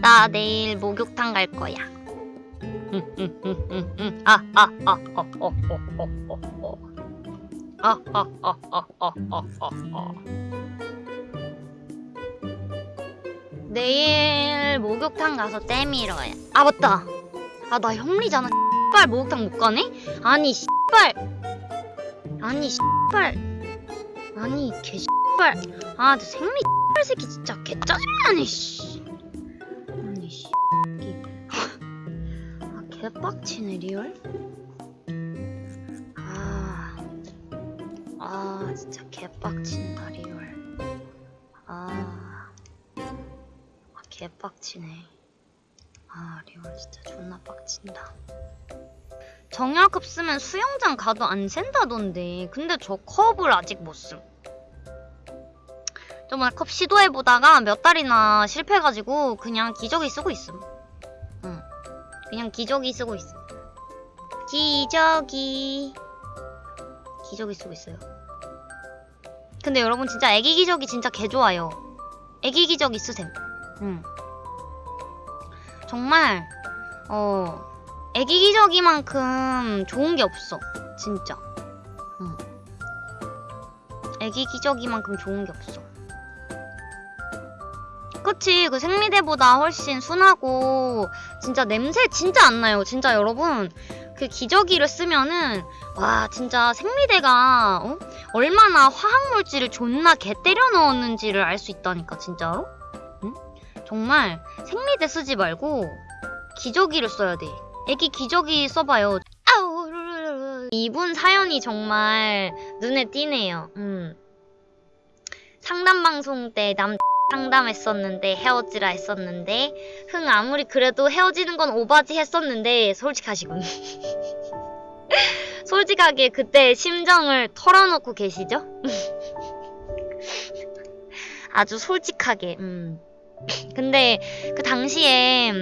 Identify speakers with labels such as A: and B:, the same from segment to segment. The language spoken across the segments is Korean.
A: 나 내일 목욕탕 갈 거야. 아, 아, 아, 어, 어, 어, 어, 어, 어. 아, 아, 아, 아, 아, 아, 아, 아. 내일 목욕탕 가서 때밀어야. 아, 맞다. 아, 나 형리잖아. 씨발 목욕탕 못 가네? 아니, 씨발. 아니, 씨발. 아니, 개 씨발. 아, 저 생리 씨발 새끼 진짜 개 짜증나네, 씨. 아니, 씨. 아, 개빡치네, 리얼. 아. 아, 진짜 개빡친다, 리얼. 아. 아, 개빡치네. 아, 리얼 진짜 존나 빡친다. 정약급 쓰면 수영장 가도 안 샌다던데. 근데 저 컵을 아직 못 쓴. 저번에 컵 시도해보다가 몇 달이나 실패해가지고 그냥 기저귀 쓰고 있음. 응. 그냥 기저귀 쓰고 있음. 기저귀. 기저귀 쓰고 있어요. 근데 여러분 진짜 애기 기저귀 진짜 개 좋아요. 애기 기저귀 쓰셈. 응. 정말 어 애기 기저귀만큼 좋은 게 없어. 진짜. 응. 애기 기저귀만큼 좋은 게 없어. 그치 그 생리대보다 훨씬 순하고 진짜 냄새 진짜 안 나요 진짜 여러분 그 기저귀를 쓰면은 와 진짜 생리대가 어? 얼마나 화학물질을 존나 개 때려 넣었는지를 알 수 있다니까 진짜로 응? 정말 생리대 쓰지 말고 기저귀를 써야 돼 애기 기저귀 써봐요 이분 사연이 정말 눈에 띄네요 음. 상담방송 때남 상담했었는데 헤어지라 했었는데 흥 아무리 그래도 헤어지는 건 오바지 했었는데 솔직하시군 솔직하게 그때 심정을 털어놓고 계시죠? 아주 솔직하게 음. 근데 그 당시에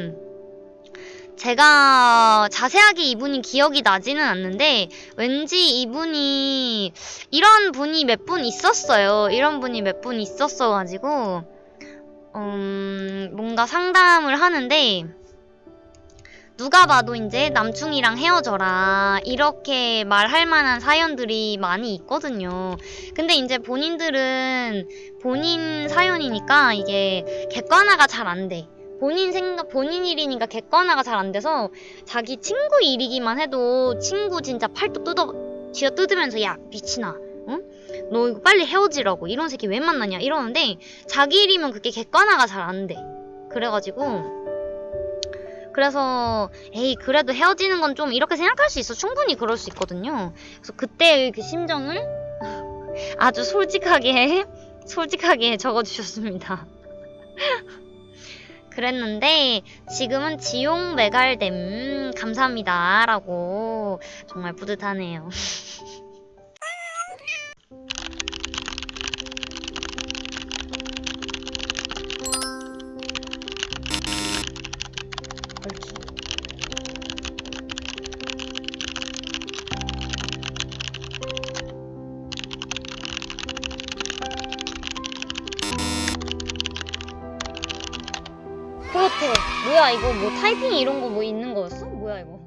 A: 제가 자세하게 이분이 기억이 나지는 않는데 왠지 이분이 이런 분이 몇 분 있었어요 이런 분이 몇 분 있었어가지고 음, 뭔가 상담을 하는데 누가 봐도 이제 남충이랑 헤어져라 이렇게 말할 만한 사연들이 많이 있거든요. 근데 이제 본인들은 본인 사연이니까 이게 객관화가 잘 안 돼. 본인 생각, 본인 일이니까 객관화가 잘 안 돼서 자기 친구 일이기만 해도 친구 진짜 팔도 뜯어, 쥐어 뜯으면서 야, 미친아. 응? 너 이거 빨리 헤어지라고. 이런 새끼 왜 만나냐. 이러는데 자기 일이면 그게 객관화가 잘 안 돼. 그래가지고 그래서 에이 그래도 헤어지는 건 좀 이렇게 생각할 수 있어. 충분히 그럴 수 있거든요. 그래서 그때의 그 심정을 아주 솔직하게 솔직하게 적어주셨습니다. 그랬는데 지금은 지용 매갈됨 감사합니다 라고 정말 뿌듯하네요. 같아. 뭐야 이거 뭐 타이핑 이런 거 뭐 있는 거였어? 뭐야 이거?